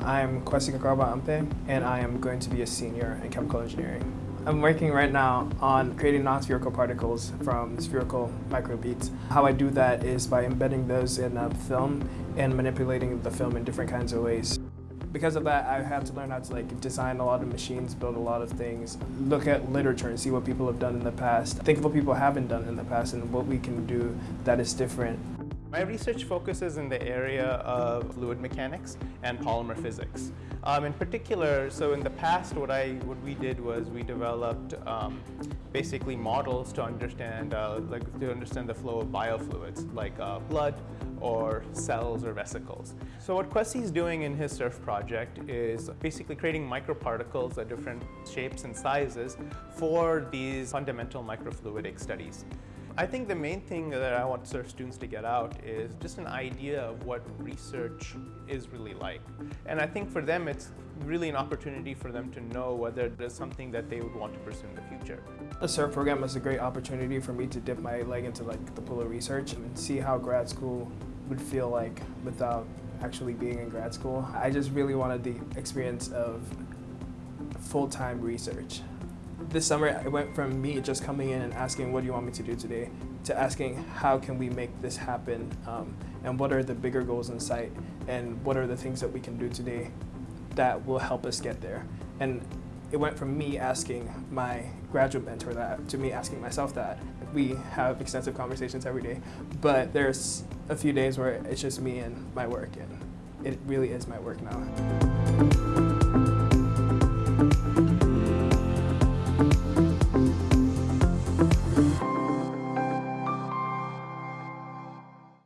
I'm Kwesi Kakarba Ampe, and I am going to be a senior in chemical engineering. I'm working right now on creating non-spherical particles from spherical microbeads. How I do that is by embedding those in a film and manipulating the film in different kinds of ways. Because of that, I had to learn how to like design a lot of machines, build a lot of things, look at literature and see what people have done in the past, think of what people haven't done in the past and what we can do that is different. My research focuses in the area of fluid mechanics and polymer physics. Um, in particular, so in the past what, I, what we did was we developed um, basically models to understand, uh, like, to understand the flow of biofluids like uh, blood or cells or vesicles. So what Kwesi is doing in his SURF project is basically creating microparticles at different shapes and sizes for these fundamental microfluidic studies. I think the main thing that I want SURF students to get out is just an idea of what research is really like. And I think for them it's really an opportunity for them to know whether there's something that they would want to pursue in the future. The SURF program was a great opportunity for me to dip my leg into like the pool of research and see how grad school would feel like without actually being in grad school. I just really wanted the experience of full-time research. This summer, it went from me just coming in and asking, what do you want me to do today, to asking, how can we make this happen, um, and what are the bigger goals in sight, and what are the things that we can do today that will help us get there. And it went from me asking my graduate mentor that to me asking myself that. We have extensive conversations every day, but there's a few days where it's just me and my work, and it really is my work now.